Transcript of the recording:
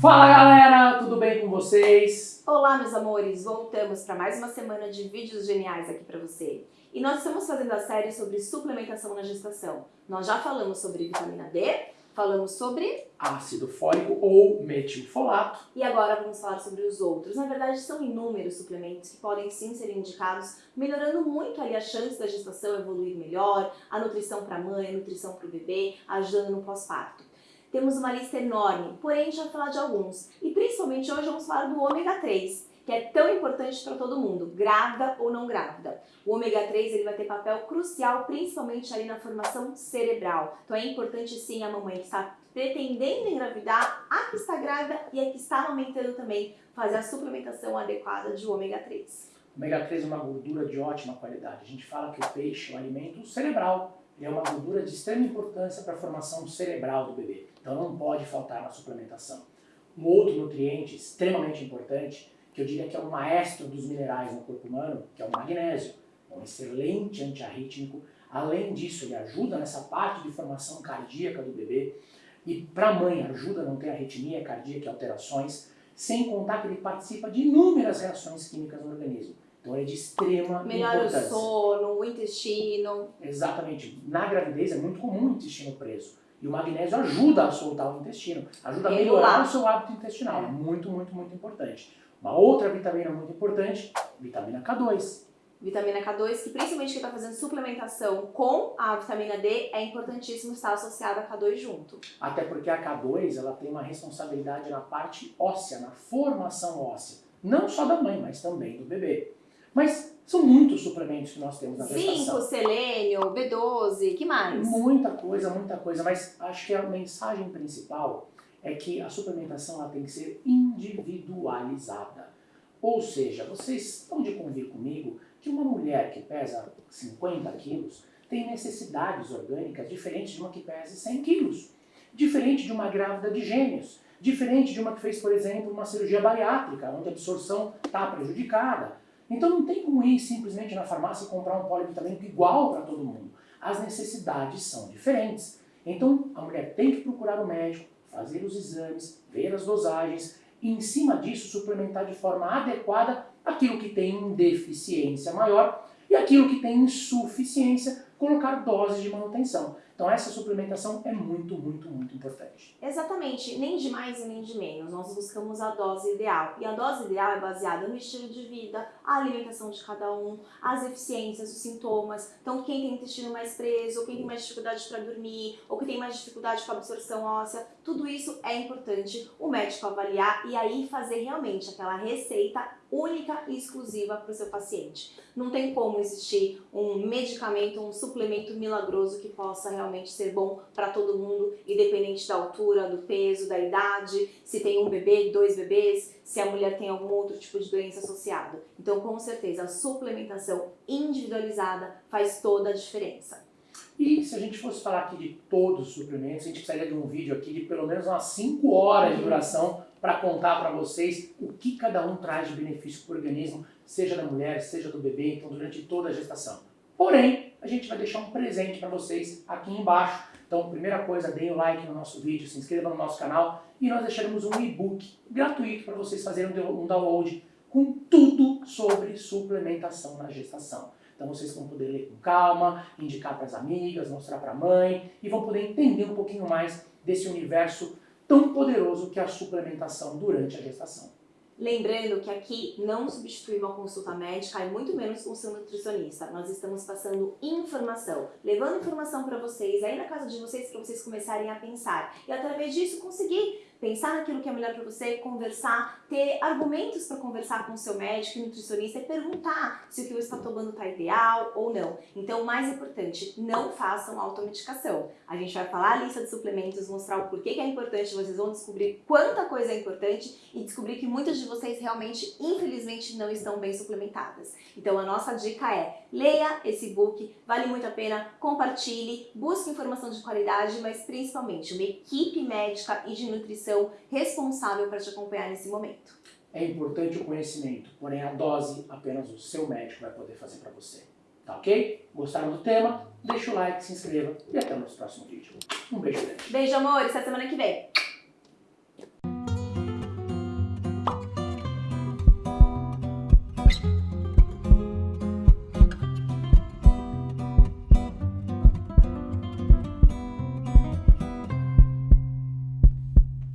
Fala galera, tudo bem com vocês? Olá meus amores, voltamos para mais uma semana de vídeos geniais aqui para você. E nós estamos fazendo a série sobre suplementação na gestação. Nós já falamos sobre vitamina D, falamos sobre ácido fólico ou metilfolato. E agora vamos falar sobre os outros. Na verdade, são inúmeros suplementos que podem sim ser indicados, melhorando muito ali a chance da gestação evoluir melhor, a nutrição para a mãe, a nutrição para o bebê, ajudando no pós-parto. Temos uma lista enorme, porém a gente vai falar de alguns. E principalmente hoje vamos falar do ômega 3, que é tão importante para todo mundo, grávida ou não grávida. O ômega 3 ele vai ter papel crucial, principalmente ali na formação cerebral. Então é importante sim a mamãe que está pretendendo engravidar, a que está grávida e a que está amamentando também, fazer a suplementação adequada de ômega 3. O ômega 3 é uma gordura de ótima qualidade. A gente fala que o peixe é um alimento cerebral, ele é uma gordura de extrema importância para a formação cerebral do bebê. Então não pode faltar na suplementação. Um outro nutriente extremamente importante, que eu diria que é o maestro dos minerais no corpo humano, que é o magnésio. É um excelente antiarrítmico. Além disso, ele ajuda nessa parte de formação cardíaca do bebê. E para a mãe, ajuda a não ter arritmia cardíaca e alterações, sem contar que ele participa de inúmeras reações químicas no organismo. Então é de extrema Melhora importância. o sono, o intestino. Exatamente. Na gravidez é muito comum o intestino preso. E o magnésio ajuda a soltar o intestino, ajuda a melhorar o seu hábito intestinal. É muito, muito, muito importante. Uma outra vitamina muito importante, vitamina K2. Vitamina K2, que principalmente quem está fazendo suplementação com a vitamina D, é importantíssimo estar associada a K2 junto. Até porque a K2 ela tem uma responsabilidade na parte óssea, na formação óssea. Não só da mãe, mas também do bebê. Mas são muitos suplementos que nós temos na gestação. Zinco, selênio, B12, que mais? Muita coisa, muita coisa. Mas acho que a mensagem principal é que a suplementação ela tem que ser individualizada. Ou seja, vocês estão de convir comigo que uma mulher que pesa 50 quilos tem necessidades orgânicas diferentes de uma que pesa 100 quilos. Diferente de uma grávida de gêmeos. Diferente de uma que fez, por exemplo, uma cirurgia bariátrica, onde a absorção está prejudicada então não tem como ir simplesmente na farmácia e comprar um polivitamínico igual para todo mundo. As necessidades são diferentes. Então a mulher tem que procurar o médico, fazer os exames, ver as dosagens e em cima disso suplementar de forma adequada aquilo que tem deficiência maior e aquilo que tem insuficiência, colocar doses de manutenção. Então essa suplementação é muito, muito, muito importante. Exatamente, nem de mais e nem de menos. Nós buscamos a dose ideal. E a dose ideal é baseada no estilo de vida, a alimentação de cada um, as eficiências, os sintomas. Então quem tem intestino mais preso, ou quem tem mais dificuldade para dormir, ou que tem mais dificuldade com a absorção óssea, tudo isso é importante o médico avaliar e aí fazer realmente aquela receita única e exclusiva para o seu paciente. Não tem como existir um medicamento, um suplemento milagroso que possa realmente ser bom para todo mundo, independente da altura, do peso, da idade, se tem um bebê, dois bebês, se a mulher tem algum outro tipo de doença associada. Então, com certeza, a suplementação individualizada faz toda a diferença. E se a gente fosse falar aqui de todos os suplementos, a gente precisaria de um vídeo aqui de pelo menos umas 5 horas de duração para contar para vocês o que cada um traz de benefício para o organismo, seja da mulher, seja do bebê, então durante toda a gestação. Porém, a gente vai deixar um presente para vocês aqui embaixo. Então, primeira coisa, deem o like no nosso vídeo, se inscrevam no nosso canal e nós deixaremos um e-book gratuito para vocês fazerem um download com tudo sobre suplementação na gestação. Então vocês vão poder ler com calma, indicar para as amigas, mostrar para a mãe e vão poder entender um pouquinho mais desse universo tão poderoso que a suplementação durante a gestação. Lembrando que aqui não substitui uma consulta médica e muito menos com seu nutricionista. Nós estamos passando informação, levando informação para vocês, aí na casa de vocês, para vocês começarem a pensar. E através disso conseguir pensar naquilo que é melhor para você, conversar, ter argumentos para conversar com o seu médico e nutricionista e perguntar se o que você está tomando está ideal ou não. Então, o mais importante, não façam automedicação. A gente vai falar a lista de suplementos, mostrar o porquê que é importante, vocês vão descobrir quanta coisa é importante e descobrir que muitas de vocês realmente, infelizmente, não estão bem suplementadas. Então, a nossa dica é, leia esse book, vale muito a pena, compartilhe, busque informação de qualidade, mas principalmente uma equipe médica e de nutrição responsável para te acompanhar nesse momento. É importante o conhecimento, porém a dose apenas o seu médico vai poder fazer para você. Tá ok? Gostaram do tema? Deixa o like, se inscreva e até o nosso próximo vídeo. Um beijo grande. Beijo, amores. Até semana que vem.